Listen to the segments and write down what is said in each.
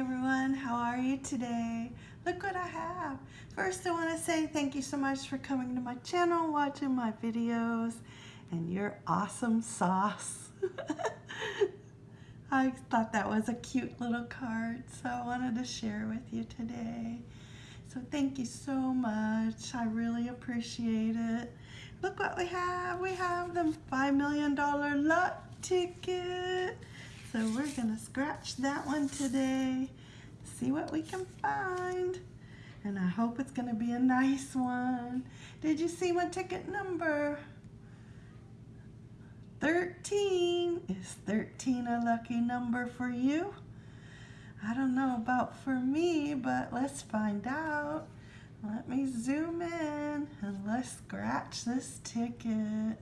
everyone. How are you today? Look what I have. First, I want to say thank you so much for coming to my channel, watching my videos, and your awesome sauce. I thought that was a cute little card, so I wanted to share with you today. So thank you so much. I really appreciate it. Look what we have. We have the $5 million lot ticket. So we're gonna scratch that one today, see what we can find. And I hope it's gonna be a nice one. Did you see my ticket number? 13. Is 13 a lucky number for you? I don't know about for me, but let's find out. Let me zoom in and let's scratch this ticket.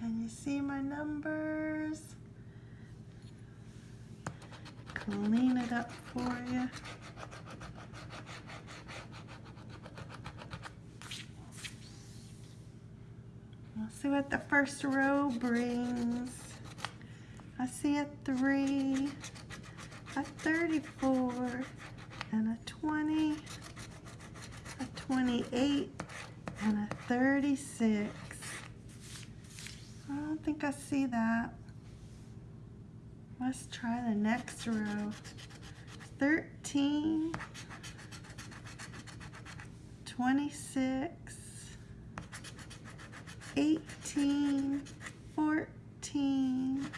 Can you see my numbers? Clean it up for you. We'll see what the first row brings. I see a 3, a 34, and a 20, a 28, and a 36. I think I see that. Let's try the next row. 13, 26, 18, 14,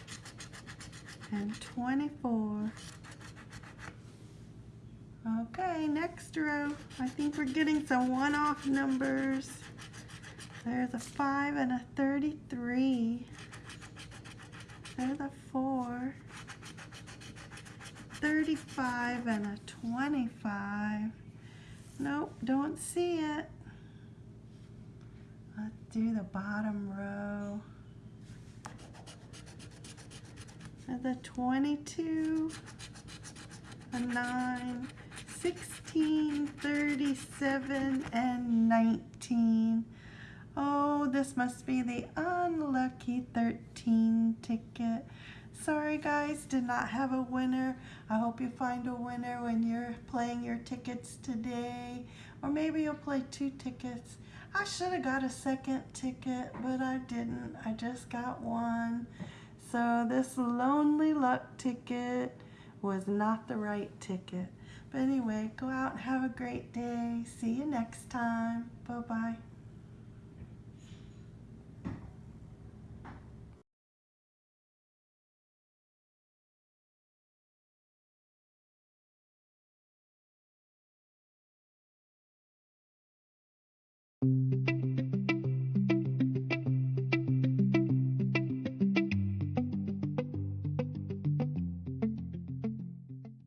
and 24. Okay, next row. I think we're getting some one-off numbers. There's a 5 and a 33. There's a 4. 35 and a 25. Nope, don't see it. Let's do the bottom row. There's a 22, a 9, 16, 37, and 19. Oh, this must be the unlucky 13 ticket. Sorry guys, did not have a winner. I hope you find a winner when you're playing your tickets today. Or maybe you'll play two tickets. I should have got a second ticket, but I didn't. I just got one. So this lonely luck ticket was not the right ticket. But anyway, go out and have a great day. See you next time. Bye-bye.